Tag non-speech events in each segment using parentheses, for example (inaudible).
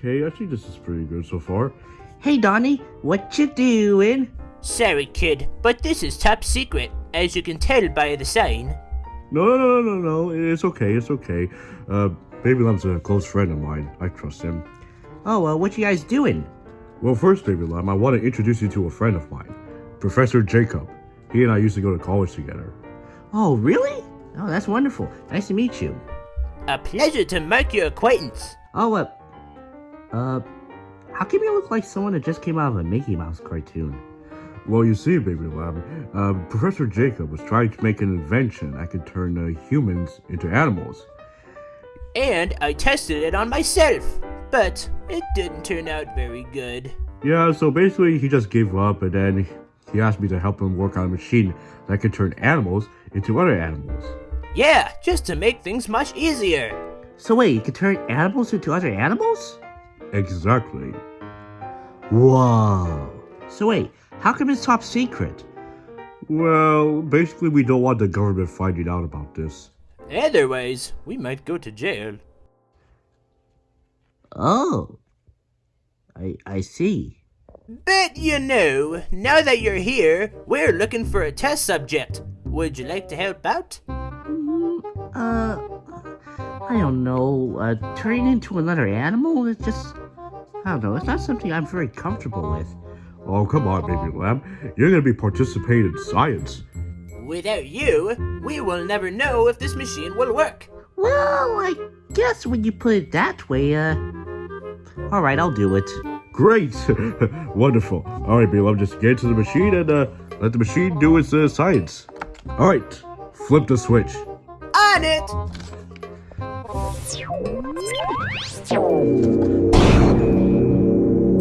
okay. I think this is pretty good so far. Hey, Donnie, what you doing? Sorry, kid, but this is top secret, as you can tell by the sign. No, no, no, no, no. It's okay. It's okay. Uh, Baby Lamb's a close friend of mine. I trust him. Oh, uh, what you guys doing? Well, first, Baby Lamb, I want to introduce you to a friend of mine, Professor Jacob. He and I used to go to college together. Oh, really? Oh, that's wonderful. Nice to meet you. A pleasure to make your acquaintance. Oh, uh, uh, how can you look like someone that just came out of a Mickey Mouse cartoon? Well, you see, Baby Lamb, uh, Professor Jacob was trying to make an invention that could turn uh, humans into animals. And I tested it on myself, but it didn't turn out very good. Yeah, so basically he just gave up and then he asked me to help him work on a machine that could turn animals into other animals. Yeah, just to make things much easier. So wait, you can turn animals into other animals? Exactly. Whoa. So wait, how come it's top secret? Well, basically we don't want the government finding out about this. Otherwise, we might go to jail. Oh. I I see. But you know, now that you're here, we're looking for a test subject. Would you like to help out? Mm, uh, I don't know. Uh, turning into another animal? It's just, I don't know. It's not something I'm very comfortable with. Oh, come on, Baby Lamb. You're gonna be participating in science. Without you, we will never know if this machine will work. Well, I guess when you put it that way, uh, all right, I'll do it. Great! (laughs) Wonderful. All right, Baby Lamb, just get to the machine and uh, let the machine do its uh, science. All right, flip the switch. On it!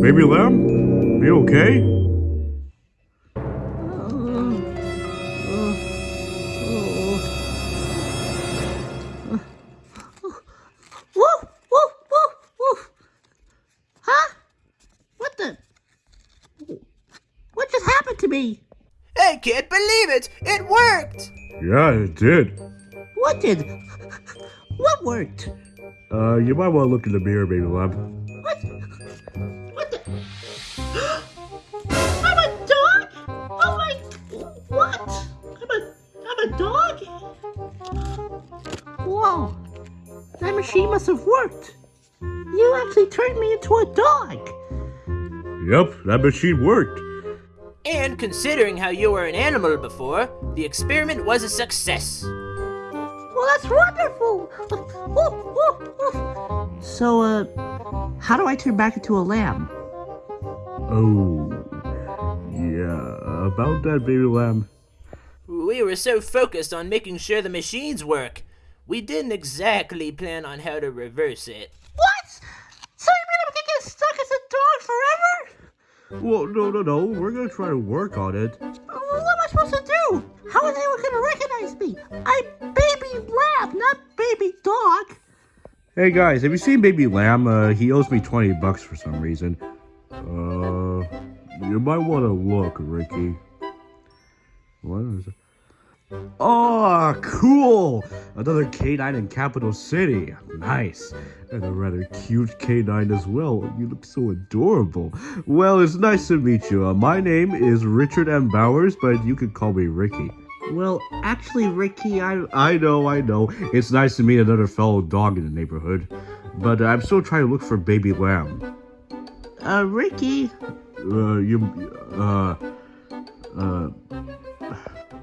Baby Lamb, are you okay? Woof, woof, woof, woof. Huh? What the? What just happened to me? I can't believe it! It worked! Yeah, it did. What did? What worked? Uh, you might want to look in the mirror, Baby Lamb. Have worked. You actually turned me into a dog. Yep, that machine worked. And considering how you were an animal before, the experiment was a success. Well, that's wonderful. Woof, woof, woof. So, uh, how do I turn back into a lamb? Oh, yeah, about that, Baby Lamb. We were so focused on making sure the machines work, we didn't exactly plan on how to reverse it. What? So you mean I'm gonna get stuck as a dog forever? Well, no, no, no. We're gonna try to work on it. Well, what am I supposed to do? How is anyone gonna recognize me? I'm baby lamb, not baby dog. Hey guys, have you seen Baby Lamb? Uh, he owes me 20 bucks for some reason. Uh, you might want to look, Ricky. What is it? Oh, cool! Another K9 in Capital City. Nice. And a rather cute K9 as well. You look so adorable. Well, it's nice to meet you. Uh, my name is Richard M. Bowers, but you can call me Ricky. Well, actually, Ricky, I I know, I know. It's nice to meet another fellow dog in the neighborhood. But I'm still trying to look for Baby Lamb. uh Ricky. Uh, you, uh, uh,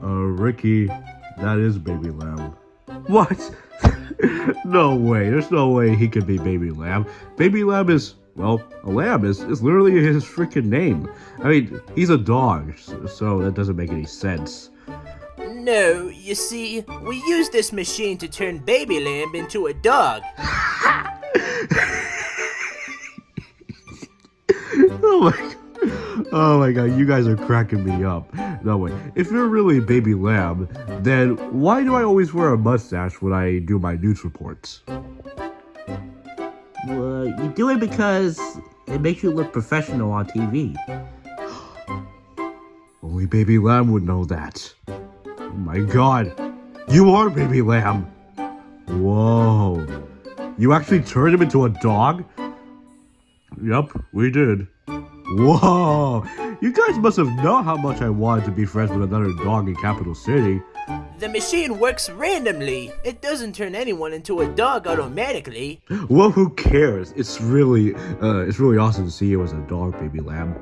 uh, Ricky, that is Baby Lamb. What? (laughs) no way. There's no way he could be Baby Lamb. Baby Lamb is, well, a lamb is, is literally his freaking name. I mean, he's a dog, so, so that doesn't make any sense. No, you see, we use this machine to turn Baby Lamb into a dog. (laughs) (laughs) oh my Oh my god, you guys are cracking me up. No way. If you're really Baby Lamb, then why do I always wear a mustache when I do my news reports? Well, you do it because it makes you look professional on TV. (gasps) Only Baby Lamb would know that. Oh my god. You are Baby Lamb. Whoa. You actually turned him into a dog? Yep, we did. Whoa! You guys must have known how much I wanted to be friends with another dog in Capital City. The machine works randomly. It doesn't turn anyone into a dog automatically. Well, who cares? It's really, uh, it's really awesome to see you as a dog, baby lamb.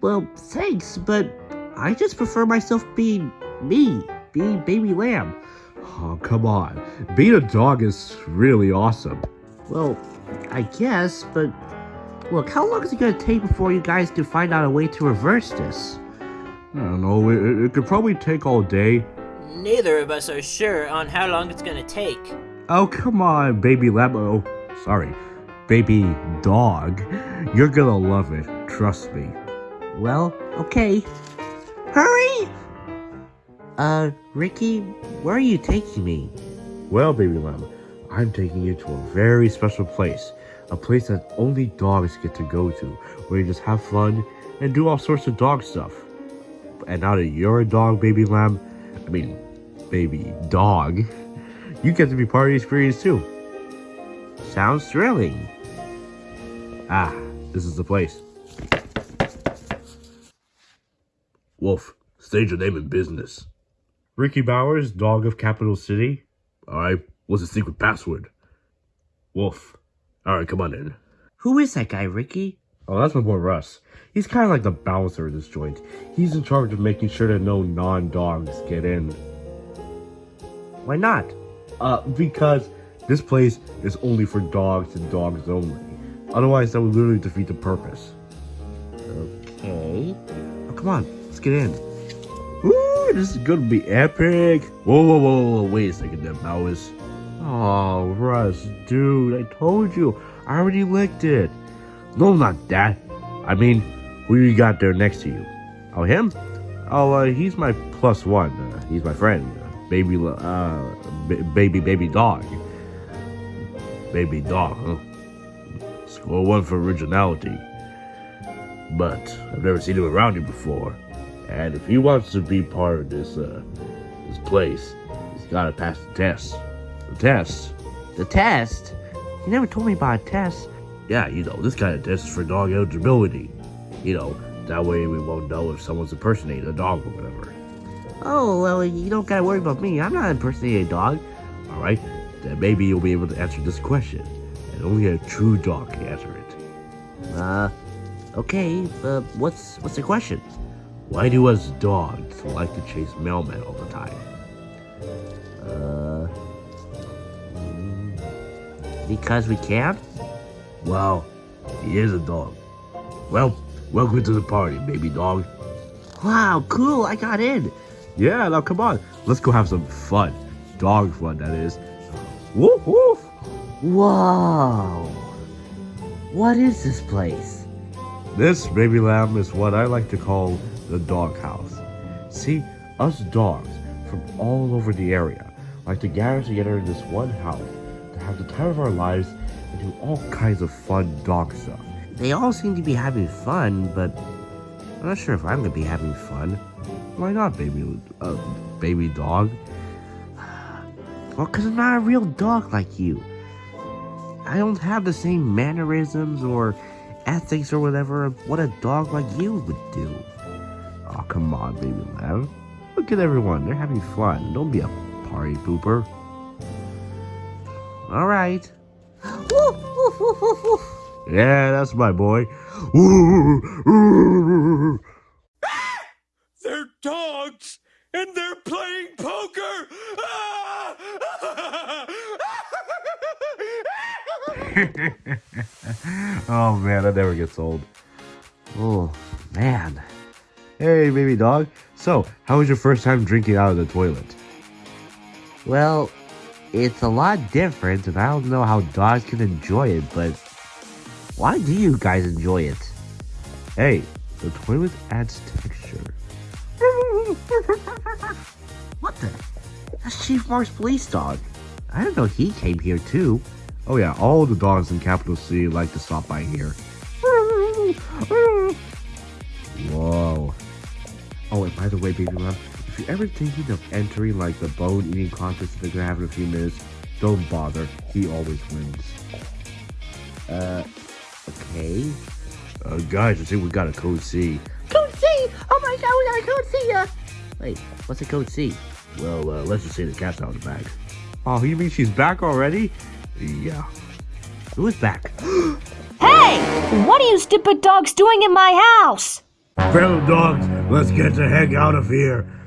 Well, thanks, but I just prefer myself being me, being baby lamb. Oh, come on. Being a dog is really awesome. Well, I guess, but look, how long is it gonna take before you guys can find out a way to reverse this? I don't know, it, it could probably take all day. Neither of us are sure on how long it's gonna take. Oh, come on, baby lamb. Oh, sorry. Baby dog. You're gonna love it. Trust me. Well, okay. Hurry! Uh, Ricky, where are you taking me? Well, baby lamb, I'm taking you to a very special place. A place that only dogs get to go to, where you just have fun and do all sorts of dog stuff. And now that you're a dog, baby lamb, I mean, baby dog, (laughs) you get to be part of the experience too. Sounds thrilling. Ah, this is the place. Wolf, stage your name in business. Ricky Bowers, dog of Capital City. Alright, what's the secret password? Wolf. Alright, come on in. Who is that guy, Ricky? Oh, that's my boy Russ. He's kind of like the bouncer of this joint. He's in charge of making sure that no non-dogs get in. Why not? Uh, because this place is only for dogs and dogs only. Otherwise, that would literally defeat the purpose. Okay. Oh, come on, let's get in. Ooh, this is gonna be epic. Whoa, whoa, whoa, whoa, wait a second there, Bowers. Oh, Russ, dude, I told you. I already licked it. No, not that. I mean, who you got there next to you? Oh, him? Oh, uh, he's my plus one. Uh, he's my friend. Uh, baby, uh, baby, baby dog. Baby dog, huh? Score one for originality. But I've never seen him around here before. And if he wants to be part of this, uh, this place, he's gotta pass the test. Test? The test? You never told me about a test. Yeah, you know, this kind of test is for dog eligibility. You know, that way we won't know if someone's impersonating a dog or whatever. Oh, well, you don't gotta worry about me. I'm not impersonating a dog. Alright? Then maybe you'll be able to answer this question. And only a true dog can answer it. Uh, okay, uh, what's, what's the question? Why do us dogs like to chase mailmen all the time? Uh, because we can? Well, he is a dog. Well, welcome to the party, baby dog. Wow, cool, I got in. Yeah, now come on. Let's go have some fun. Dog fun, that is. Woof woof. Whoa. What is this place? This, baby lamb, is what I like to call the doghouse. See, us dogs from all over the area like to gather together in this one house have the time of our lives and do all kinds of fun dog stuff. They all seem to be having fun, but I'm not sure if I'm gonna be having fun. Why not, baby, uh, baby dog? (sighs) Well, because I'm not a real dog like you. I don't have the same mannerisms or ethics or whatever what a dog like you would do. Oh, come on, baby lamb. Look at everyone. They're having fun. Don't be a party pooper. All right. Yeah, that's my boy. (laughs) They're dogs and they're playing poker. (laughs) oh man, that never gets old. Oh, man. Hey, baby dog. So, how was your first time drinking out of the toilet? Well, it's a lot different, and I don't know how dogs can enjoy it, but why do you guys enjoy it? Hey, the toilet adds texture. (laughs) What the? That's Chief Mark's police dog. I didn't know he came here too. Oh yeah, all the dogs in Capital City like to stop by here. (laughs) Whoa. Oh, and by the way, baby lamb, if you're ever thinking of entering like the bone eating contest that they're gonna have in a few minutes, don't bother. He always wins. Uh, Okay. Uh, guys, I think we got a code C. Code C! Oh my god, we got a code C! Uh... Wait, what's a code C? Well, uh, let's just say the cat's out of the bag. Oh, you mean she's back already? Yeah. Who is back? (gasps) Hey! What are you stupid dogs doing in my house? Fellow dogs, let's get the heck out of here.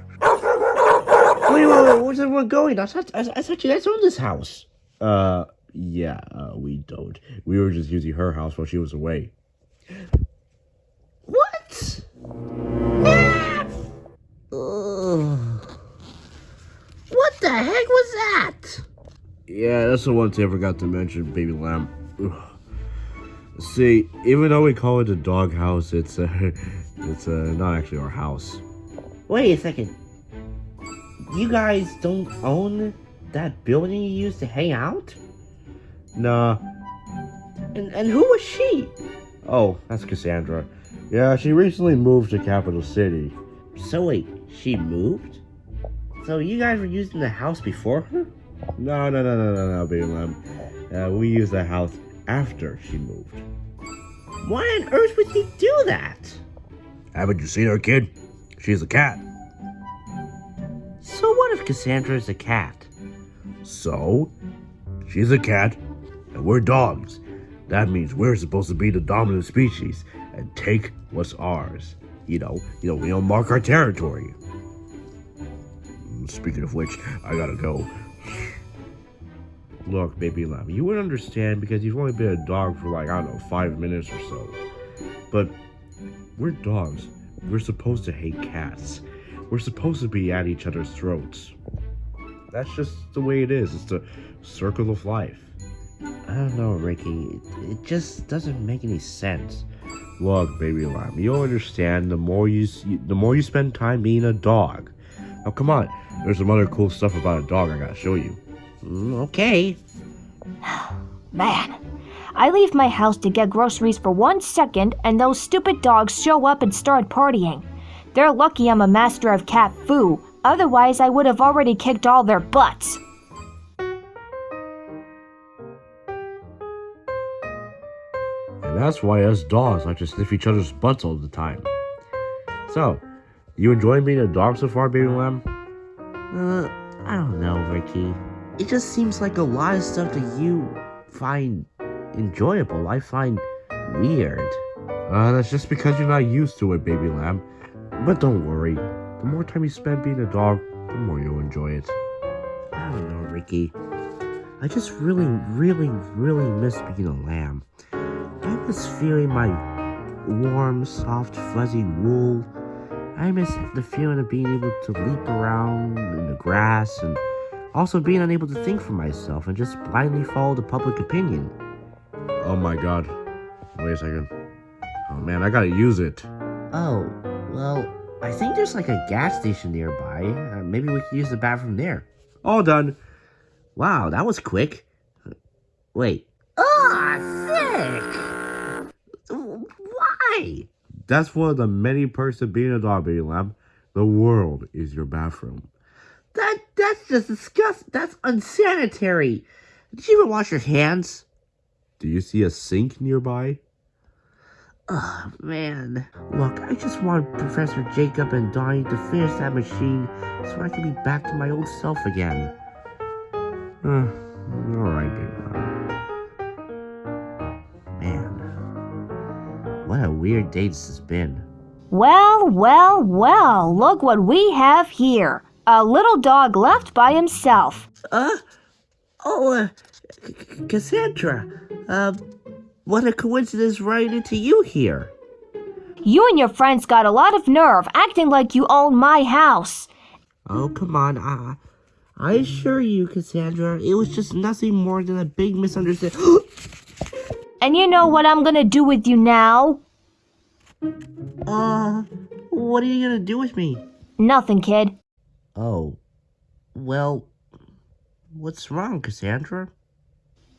Wait, wait, wait, where's everyone going? I thought, I, I thought you guys owned this house. Uh, yeah, uh, we don't. We were just using her house while she was away. What? Ah! What the heck was that? Yeah, that's the one I forgot to mention, baby lamb. Ugh. See, even though we call it a dog house, it's uh, (laughs) it's uh, not actually our house. Wait a second. You guys don't own that building you used to hang out? Nah. And and who was she? Oh, that's Cassandra. Yeah, she recently moved to Capital City. So wait, she moved? So you guys were using the house before her? No, no, no, no, no, no, baby lamb. Uh, we used the house after she moved. Why on earth would you do that? Haven't you seen her, kid? She's a cat. So what if Cassandra is a cat? So, she's a cat, and we're dogs. That means we're supposed to be the dominant species and take what's ours. You know, you know, we don't mark our territory. Mm, Speaking of which, I gotta go. Look, baby lamb, you wouldn't understand because you've only been a dog for like, I don't know, five minutes or so. But we're dogs. We're supposed to hate cats. We're supposed to be at each other's throats. That's just the way it is. It's the circle of life. I don't know, Ricky. It, just doesn't make any sense. Look, baby lamb, you'll understand the more you the more you spend time being a dog. Now, come on. There's some other cool stuff about a dog I gotta show you. Mm, okay. (sighs) Man, I leave my house to get groceries for one second, and those stupid dogs show up and start partying. They're lucky I'm a master of cat foo, otherwise, I would have already kicked all their butts. And that's why us dogs like to sniff each other's butts all the time. So, you enjoying being a dog so far, baby lamb? Uh, I don't know, Ricky. It just seems like a lot of stuff that you find enjoyable, I find weird. Uh, that's just because you're not used to it, baby lamb. But don't worry. The more time you spend being a dog, the more you'll enjoy it. I don't know, Ricky. I just really, really, really miss being a lamb. I miss feeling my warm, soft, fuzzy wool. I miss the feeling of being able to leap around in the grass and also being unable to think for myself and just blindly follow the public opinion. Oh my god. Wait a second. Oh man, I gotta use it. Oh, well, I think there's like a gas station nearby. Uh, maybe we can use the bathroom there. All done. Wow, that was quick. Wait. Ah, sick! Why? That's one of the many perks of being a dog, baby lamb. The world is your bathroom. That that's just disgusting. That's unsanitary. Did you even wash your hands? Do you see a sink nearby? Oh man. Look, I just want Professor Jacob and Donnie to finish that machine so I can be back to my old self again. Uh, Alright. Man. What a weird day this has been. Well, well, well, look what we have here. A little dog left by himself. Uh, oh, uh, C- Cassandra. Uh, what a coincidence running into you here. You and your friends got a lot of nerve acting like you own my house. Oh, come on. I, I assure you, Cassandra, it was just nothing more than a big misunderstanding. (gasps) And you know what I'm gonna do with you now? uh, what are you gonna do with me? Nothing, kid. Oh, well, what's wrong, Cassandra?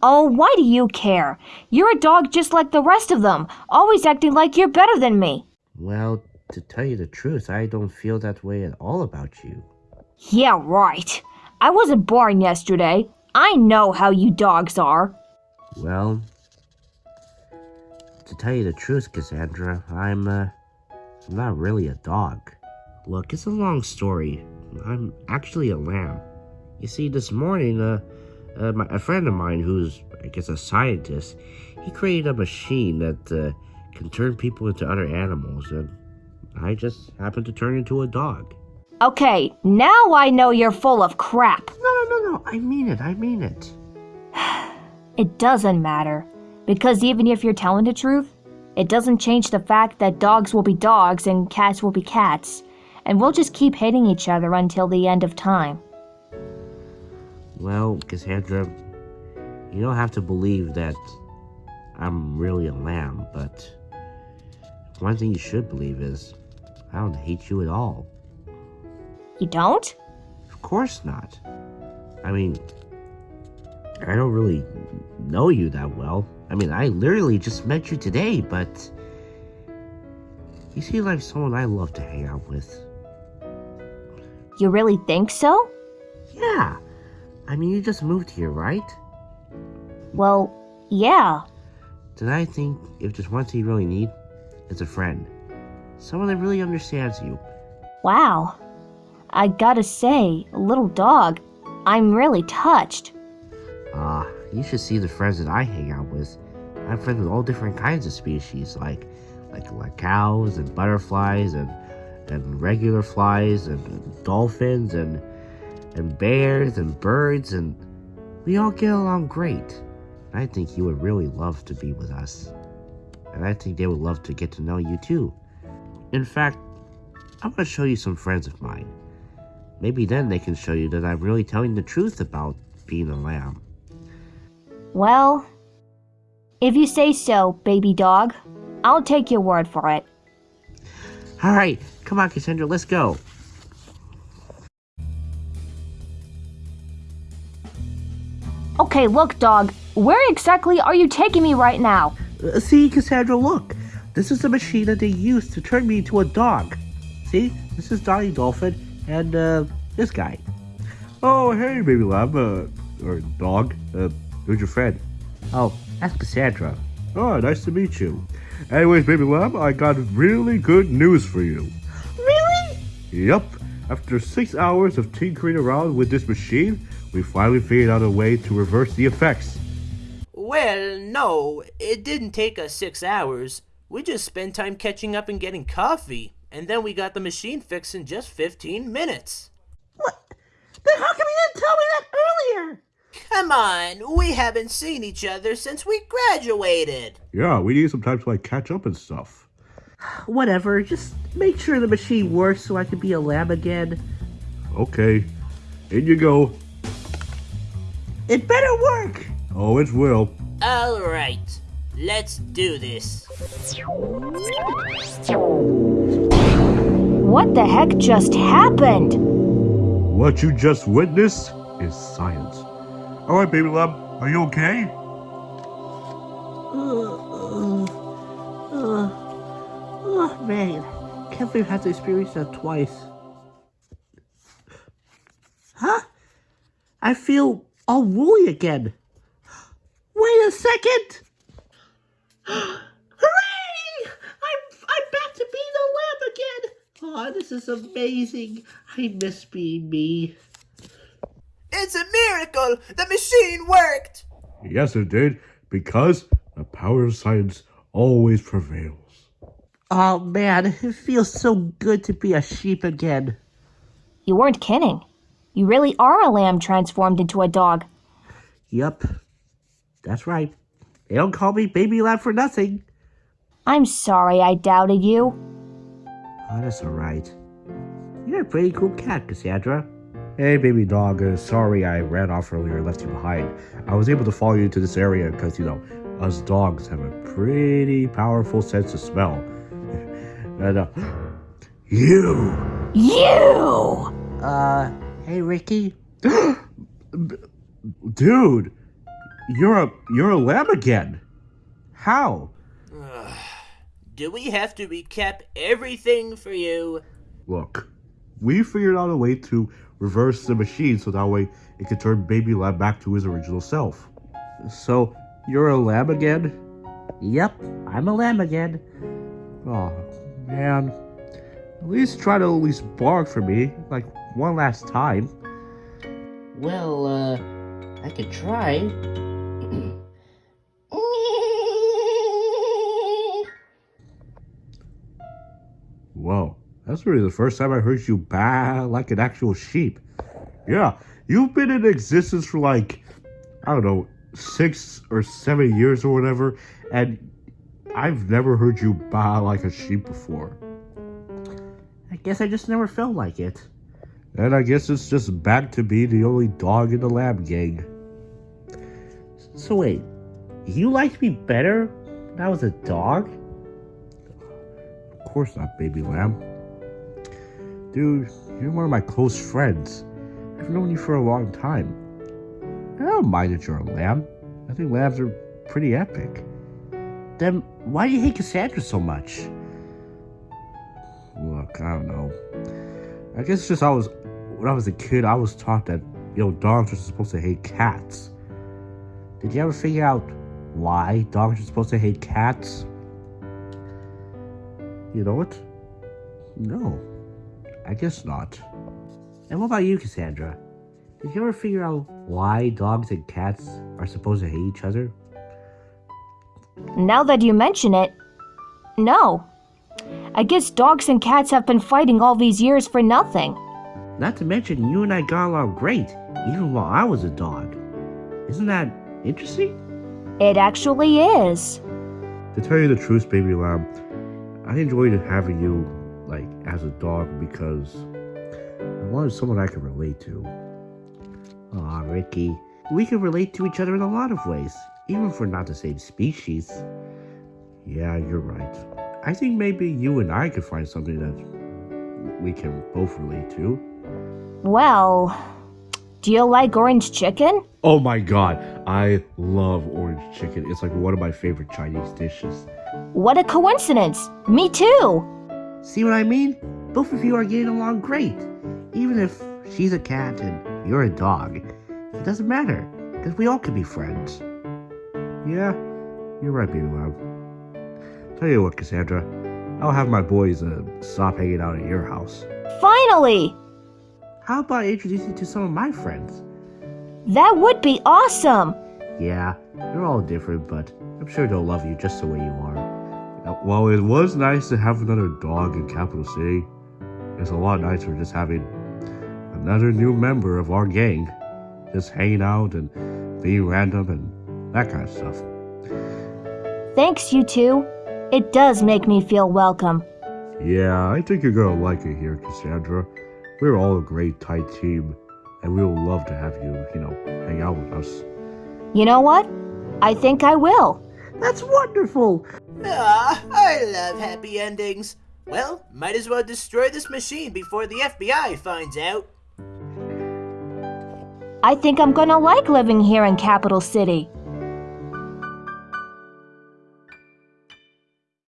Oh, why do you care? You're a dog just like the rest of them, always acting like you're better than me. Well, to tell you the truth, I don't feel that way at all about you. Yeah, right. I wasn't born yesterday. I know how you dogs are. Well, to tell you the truth, Cassandra, I'm, uh, I'm not really a dog. Look, it's a long story. I'm actually a lamb. You see, this morning, uh, uh my, a friend of mine who's, I guess, a scientist, he created a machine that, uh, can turn people into other animals, and I just happened to turn into a dog. Okay, now I know you're full of crap. No, no, no, no, I mean it, I mean it. (sighs) It doesn't matter. Because even if you're telling the truth, it doesn't change the fact that dogs will be dogs and cats will be cats. And we'll just keep hating each other until the end of time. Well, Cassandra, you don't have to believe that I'm really a lamb, but one thing you should believe is I don't hate you at all. You don't? Of course not. I mean, I don't really know you that well. I mean, I literally just met you today, but you seem like someone I love to hang out with. You really think so? Yeah. I mean, you just moved here, right? Well, yeah. Then I think if there's one thing you really need, it's a friend. Someone that really understands you. Wow. I gotta say, a little dog, I'm really touched. Ah, uh, you should see the friends that I hang out with. I'm friends with all different kinds of species, like like like cows and butterflies and and regular flies and, and dolphins and and bears and birds and we all get along great. I think you would really love to be with us. And I think they would love to get to know you too. In fact, I'm gonna show you some friends of mine. Maybe then they can show you that I'm really telling the truth about being a lamb. Well, if you say so, baby dog, I'll take your word for it. Alright, come on, Cassandra, let's go. Okay, look, dog. Where exactly are you taking me right now? Uh, see, Cassandra, look. This is the machine that they used to turn me into a dog. See, this is Donnie Dolphin and uh, this guy. Oh, hey, baby lamb, uh, or dog. Uh, who's your friend? Oh, that's Cassandra. Oh, nice to meet you. Anyways, baby lamb, I got really good news for you. Really? Yup. After six hours of tinkering around with this machine, we finally figured out a way to reverse the effects. Well, no, it didn't take us six hours. We just spent time catching up and getting coffee, and then we got the machine fixed in just 15 minutes. What? Then how come you didn't tell me that earlier? Come on, we haven't seen each other since we graduated. Yeah, we need some time to like catch up and stuff. (sighs) Whatever, just make sure the machine works so I can be a lamb again. Okay, in you go. It better work! Oh, it will. Alright, let's do this. What the heck just happened? What you just witnessed is science. Alright, baby lamb, are you okay? oh, man. Can't believe I had to experience that twice. Huh? I feel all woolly again. Wait a second! (gasps) Hooray! I'm, I'm back to being a lamb again! Oh, this is amazing. I miss being me. It's a miracle! The machine worked! Yes, it did, because the power of science always prevails. Oh man, it feels so good to be a sheep again. You weren't kidding. You really are a lamb transformed into a dog. Yup. That's right. They don't call me baby lamb for nothing. I'm sorry I doubted you. Oh, that's alright. You're a pretty cool cat, Cassandra. Hey, baby dog. Uh, sorry I ran off earlier and left you behind. I was able to follow you to this area because, you know, us dogs have a pretty powerful sense of smell. (laughs) and, uh, (gasps) you! You! Uh, hey, Ricky. (gasps) Dude, you're a you're a lamb again. How? (sighs) Do we have to recap everything for you? Look, we figured out a way to reverse the machine so that way it could turn baby lamb back to his original self. So you're a lamb again? Yep, I'm a lamb again. Oh, man. At least try to at least bark for me, like one last time. Well, uh, I could try. Whoa, that's really the first time I heard you baa like an actual sheep. Yeah, you've been in existence for like, I don't know, six or seven years or whatever, and I've never heard you baa like a sheep before. I guess I just never felt like it. And I guess it's just back to be the only dog in the lab gang. So wait, you liked me better when I was a dog? Of course not, baby lamb. Dude, you're one of my close friends. I've known you for a long time. I don't mind that you're a lamb. I think lambs are pretty epic. Then why do you hate Cassandra so much? Look, I don't know. I guess it's just I was when I was a kid, I was taught that you know dogs are supposed to hate cats. Did you ever figure out why dogs are supposed to hate cats? You know what? No, I guess not. And what about you, Cassandra? Did you ever figure out why dogs and cats are supposed to hate each other? Now that you mention it, no. I guess dogs and cats have been fighting all these years for nothing. Not to mention, you and I got along great, even while I was a dog. Isn't that interesting? It actually is. To tell you the truth, baby lamb, I enjoyed having you like as a dog because I wanted someone I could relate to. Aw, Ricky. We can relate to each other in a lot of ways, even if we're not the same species. Yeah, you're right. I think maybe you and I could find something that we can both relate to. Well, do you like orange chicken? Oh my god, I love orange chicken. It's like one of my favorite Chinese dishes. What a coincidence! Me too! See what I mean? Both of you are getting along great. Even if she's a cat and you're a dog, it doesn't matter, because we all can be friends. Yeah, you're right, baby lamb. Tell you what, Cassandra, I'll have my boys uh, stop hanging out at your house. Finally! How about I introduce you to some of my friends? That would be awesome! Yeah, they're all different, but I'm sure they'll love you just the way you are. Uh, While it was nice to have another dog in Capital City, it's a lot nicer just having another new member of our gang just hanging out and being random and that kind of stuff. Thanks, you two. It does make me feel welcome. Yeah, I think you're gonna like it here, Cassandra. We're all a great tight team, and we would love to have you, you know, hang out with us. You know what? I think I will. That's wonderful! Ah, I love happy endings. Well, might as well destroy this machine before the FBI finds out. I think I'm gonna like living here in Capital City.